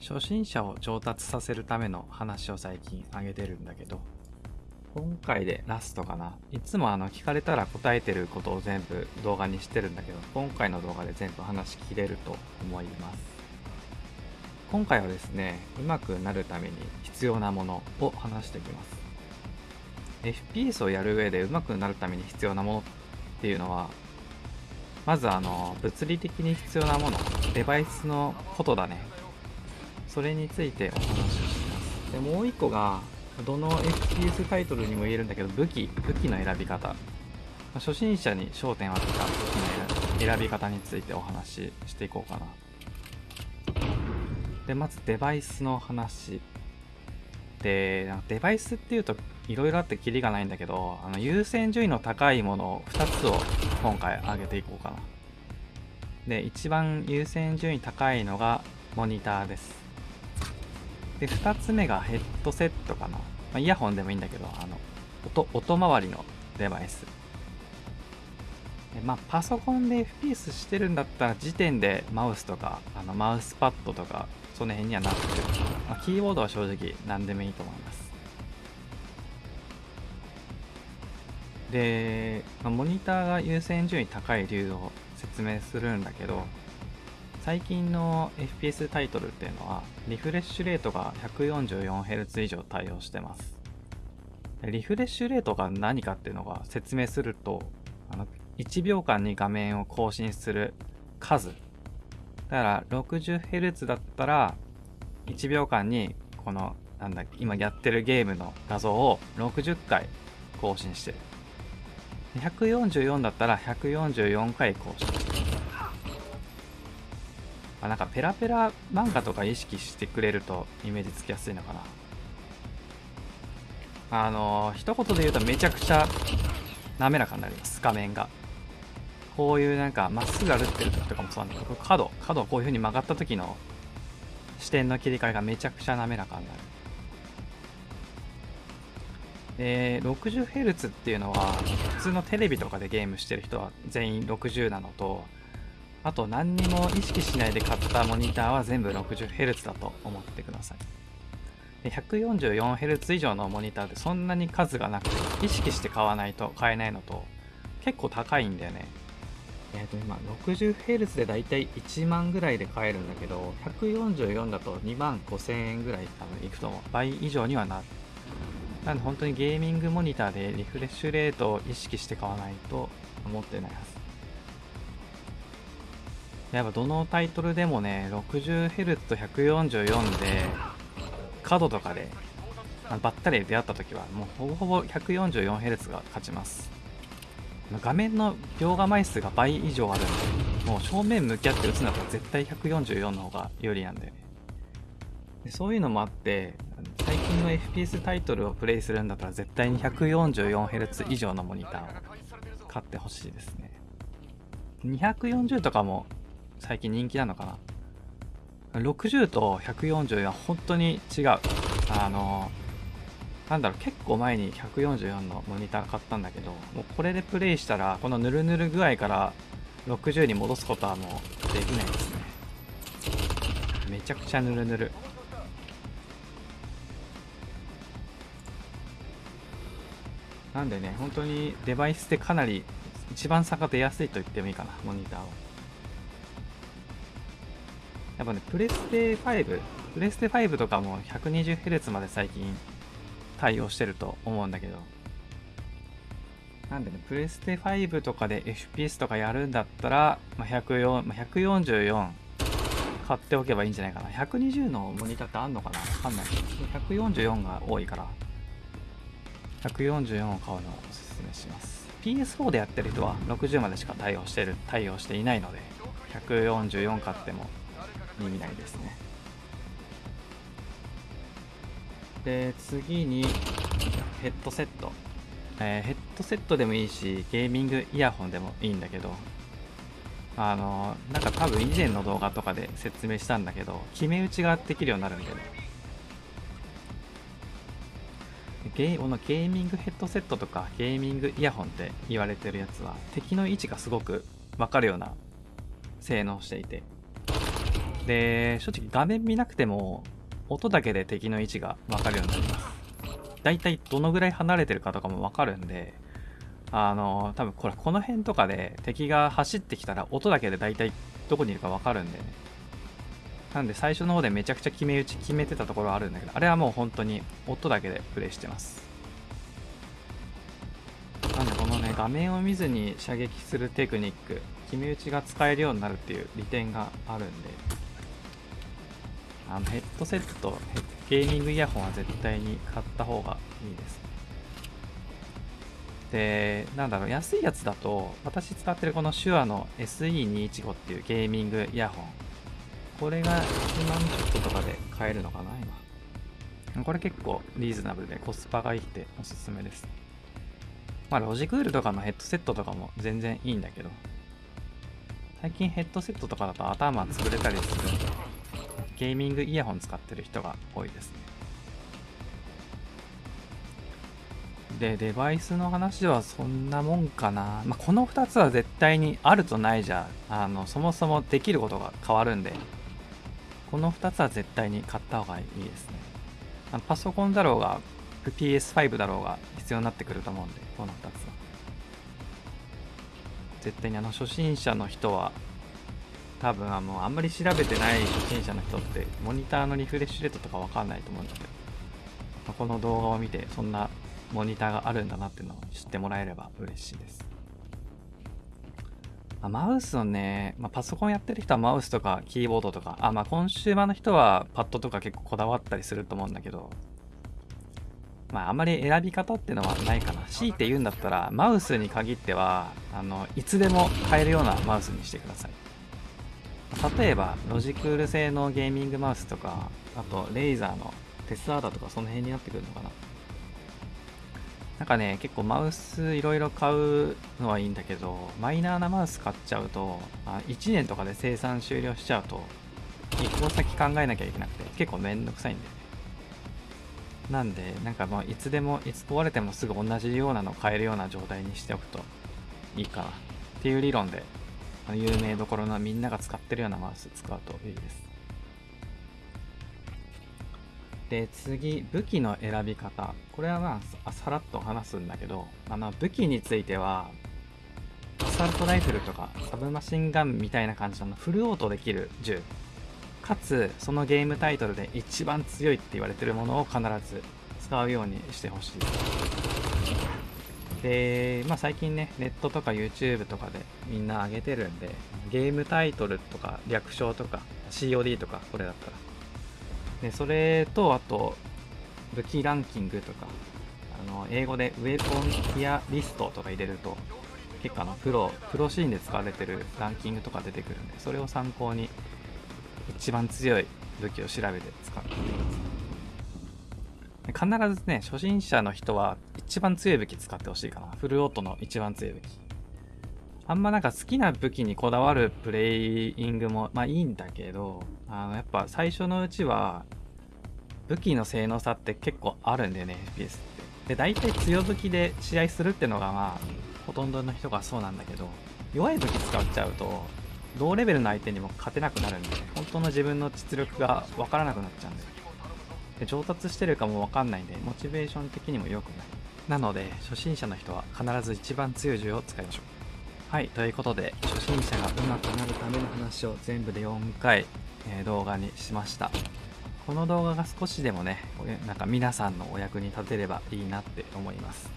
初心者を上達させるための話を最近あげてるんだけど今回でラストかな。いつもあの聞かれたら答えてることを全部動画にしてるんだけど今回の動画で全部話しきれると思います。今回はですね上手くなるために必要なものを話していきます。FPS をやる上で上手くなるために必要なものっていうのはまずあの物理的に必要なものデバイスのことだね。それについてお話をします。でもう一個がどの FPS タイトルにも言えるんだけど武器武器の選び方。初心者に焦点を当てた武器の選び方についてお話ししていこうかな。でまずデバイスの話。でデバイスっていうといろいろあってキリがないんだけどあの優先順位の高いものを2つを今回上げていこうかな。で一番優先順位高いのがモニターです。で2つ目がヘッドセットかな、まあ、イヤホンでもいいんだけどあの音音回りのデバイス。でまあパソコンで FPS してるんだったら時点でマウスとかあのマウスパッドとかその辺にはなってる、まあ、キーボードは正直何でもいいと思います。で、まあ、モニターが優先順位高い理由を説明するんだけど最近の FPS タイトルっていうのはリフレッシュレートが 144Hz 以上対応してます。リフレッシュレートが何かっていうのが説明するとあの1秒間に画面を更新する数。だから 60Hz だったら1秒間にこのなんだ今やってるゲームの画像を60回更新してる。144だったら144回更新。あなんかペラペラ漫画とか意識してくれるとイメージつきやすいのかな。あのー、一言で言うとめちゃくちゃ滑らかになります。画面が。こういうなんかまっすぐ歩ってる時とかもそうなんだけど角角こういう風に曲がった時の視点の切り替えがめちゃくちゃ滑らかになる。で 60Hz っていうのは普通のテレビとかでゲームしてる人は全員60なのとあと何にも意識しないで買ったモニターは全部 60Hz だと思ってください。144Hz 以上のモニターってそんなに数がなくて意識して買わないと買えないのと結構高いんだよね。えっ、ー、と今 60Hz でだいたい1万ぐらいで買えるんだけど144だと2万5000円ぐらい多分いくと思う。倍以上にはなる。なんで本当にゲーミングモニターでリフレッシュレートを意識して買わないと思ってないはず。やっぱどのタイトルでもね 60Hz と144で角とかでばったり出会った時はもうほぼほぼ 144Hz が勝ちます。画面の描画枚数が倍以上あるんでもう正面向き合って打つんだったら絶対144の方が有利なんだよねでそういうのもあって最近の FPS タイトルをプレイするんだったら絶対に 144Hz 以上のモニターを買ってほしいですね。240とかも最近人気なのかな？60と140は本当に違う。あのなんだろう結構前に144のモニター買ったんだけどもうこれでプレイしたらこのヌルヌル具合から60に戻すことはもうできないですね。めちゃくちゃヌルヌル。なんでね本当にデバイスでかなり一番差が出やすいと言ってもいいかなモニターを。やっぱね、プレステ5、プレステ5とかも 120Hz まで最近対応してると思うんだけど、なんでね、プレステ5とかで FPS とかやるんだったら、まあ、104まあ、144買っておけばいいんじゃないかな。120のモニターってあんのかな？わかんない。144が多いから、144を買うのをおすすめします。PS4 でやってる人は60までしか対応してる、対応していないので、144買っても意味ないですね。で次にヘッドセット、えー、ヘッドセットでもいいしゲーミングイヤホンでもいいんだけどあのなんか多分以前の動画とかで説明したんだけど決め打ちができるようになるんだよね。ゲーこのゲーミングヘッドセットとかゲーミングイヤホンって言われてるやつは敵の位置がすごく分かるような性能していてで正直画面見なくても音だけで敵の位置が分かるようになります。だいたいどのぐらい離れてるかとかも分かるんであの多分これこの辺とかで敵が走ってきたら音だけでだいたいどこにいるか分かるんでなんで最初の方でめちゃくちゃ決め打ち決めてたところあるんだけどあれはもう本当に音だけでプレイしてます。なんでこのね画面を見ずに射撃するテクニック決め打ちが使えるようになるっていう利点があるんで。あのヘッドセットゲーミングイヤホンは絶対に買った方がいいです。でなんだろう安いやつだと私使ってるこの手話の SE215 っていうゲーミングイヤホン。これが1万ちょっととかで買えるのかな今。これ結構リーズナブルでコスパがいいっておすすめです。まあロジクールとかのヘッドセットとかも全然いいんだけど。最近ヘッドセットとかだと頭潰れたりするんで。ゲーミングイヤホン使ってる人が多いですね。でデバイスの話はそんなもんかな、まあ、この2つは絶対にあるとないじゃあのそもそもできることが変わるんで。この2つは絶対に買った方がいいですね。あのパソコンだろうが PS5 だろうが必要になってくると思うんでこの2つは。絶対にあの初心者の人は多分あのあんまり調べてない初心者の人ってモニターのリフレッシュレートとかわかんないと思うんだけどこの動画を見てそんなモニターがあるんだなっていうのを知ってもらえれば嬉しいです。あマウスのね、まあ、パソコンやってる人はマウスとかキーボードとか、あ、まあ、コンシューマーの人はパッドとか結構こだわったりすると思うんだけど、まあ、あまり選び方っていうのはないかな。強いて言うんだったら、マウスに限っては、あの、いつでも買えるようなマウスにしてください。例えば、ロジクール製のゲーミングマウスとか、あと、レイザーのテスアーダとかその辺になってくるのかな。なんかね、結構マウスいろいろ買うのはいいんだけど、マイナーなマウス買っちゃうと、あ1年とかで生産終了しちゃうと、1個先考えなきゃいけなくて、結構めんどくさいんだよね。なんで、なんかもういつでも、いつ壊れてもすぐ同じようなの買えるような状態にしておくといいかなっていう理論で、有名どころのみんなが使ってるようなマウス使うといいです。で次武器の選び方。これはまあさらっと話すんだけどあの武器についてはアサルトライフルとかサブマシンガンみたいな感じのフルオートできる銃。かつそのゲームタイトルで一番強いって言われてるものを必ず使うようにしてほしい。で、まあ、最近ねネットとか YouTube とかでみんな上げてるんでゲームタイトルとか略称とか COD とかこれだったら。でそれとあと武器ランキングとかあの英語でウェポンティアリストとか入れると結構あのプロプロシーンで使われてるランキングとか出てくるんでそれを参考に一番強い武器を調べて使ってください必ずね初心者の人は一番強い武器使ってほしいかな。フルオートの一番強い武器。あんまなんか好きな武器にこだわるプレイングもまあいいんだけどあのやっぱ最初のうちは武器の性能差って結構あるんだよね FPS って。で大体強武器で試合するってのがまあほとんどの人がそうなんだけど弱い武器使っちゃうと同レベルの相手にも勝てなくなるんで本当の自分の実力が分からなくなっちゃうんでで上達してるかも分かんないんでモチベーション的にも良くない。なので初心者の人は必ず一番強い銃を使いましょうはい、ということで、初心者が上手くなるための話を全部で4回、えー、動画にしました。この動画が少しでもね、なんか皆さんのお役に立てればいいなって思います。